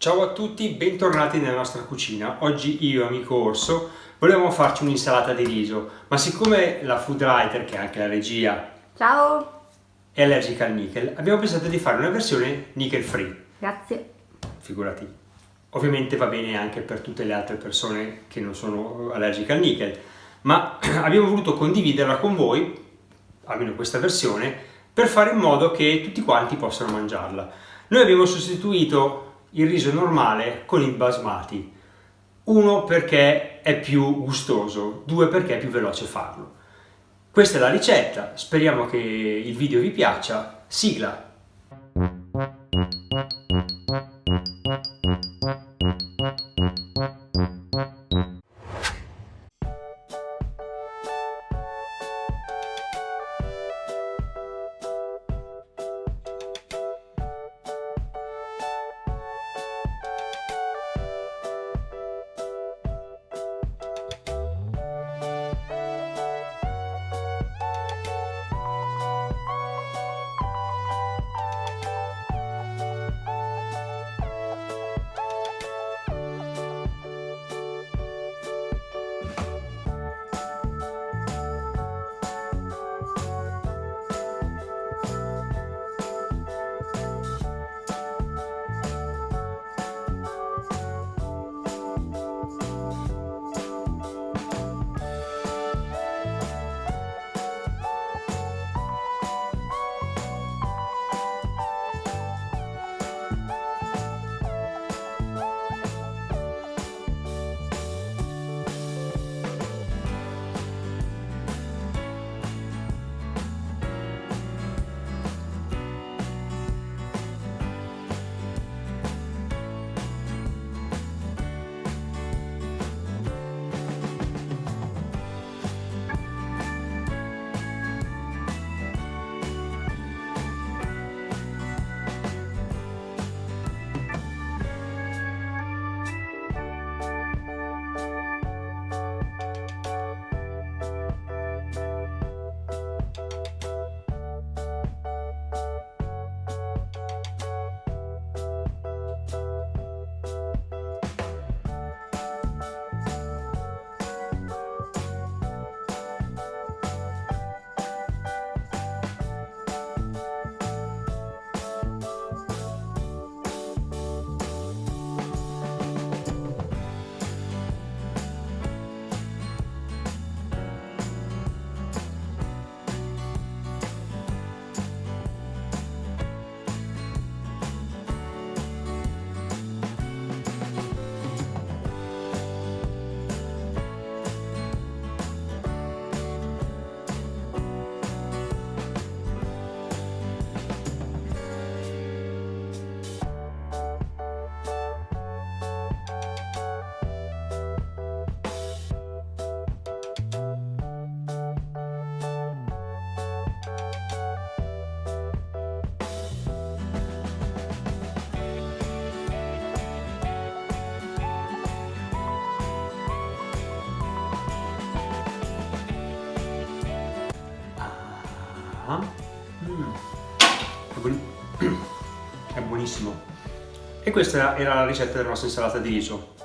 Ciao a tutti, bentornati nella nostra cucina. Oggi io e amico Orso volevamo farci un'insalata di riso, ma siccome la food writer, che è anche la regia, Ciao! è allergica al nickel, abbiamo pensato di fare una versione nickel free. Grazie. Figurati. Ovviamente va bene anche per tutte le altre persone che non sono allergiche al nickel, ma abbiamo voluto condividerla con voi, almeno questa versione, per fare in modo che tutti quanti possano mangiarla. Noi abbiamo sostituito il riso normale con il basmati. Uno perché è più gustoso, due perché è più veloce farlo. Questa è la ricetta, speriamo che il video vi piaccia. Sigla! Mm. È, buon... è buonissimo. E questa era la ricetta della nostra insalata di riso.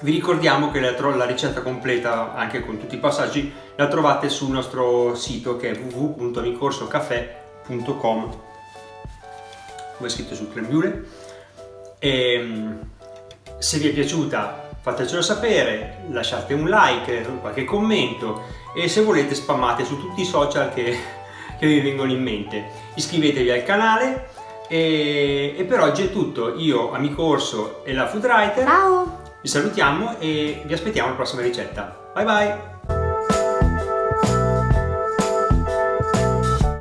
Vi ricordiamo che la, ricetta completa, anche con tutti i passaggi, la trovate sul nostro sito che è www.amicorsocafè.com come è scritto sul creme E mm, se vi è piaciuta fatecelo sapere, lasciate un like, qualche commento e se volete spammate su tutti i social che che vi vengono in mente. Iscrivetevi al canale e, e per oggi è tutto. Io, Amico Orso e la Food Writer Ciao! vi salutiamo e vi aspettiamo alla prossima ricetta. Bye bye!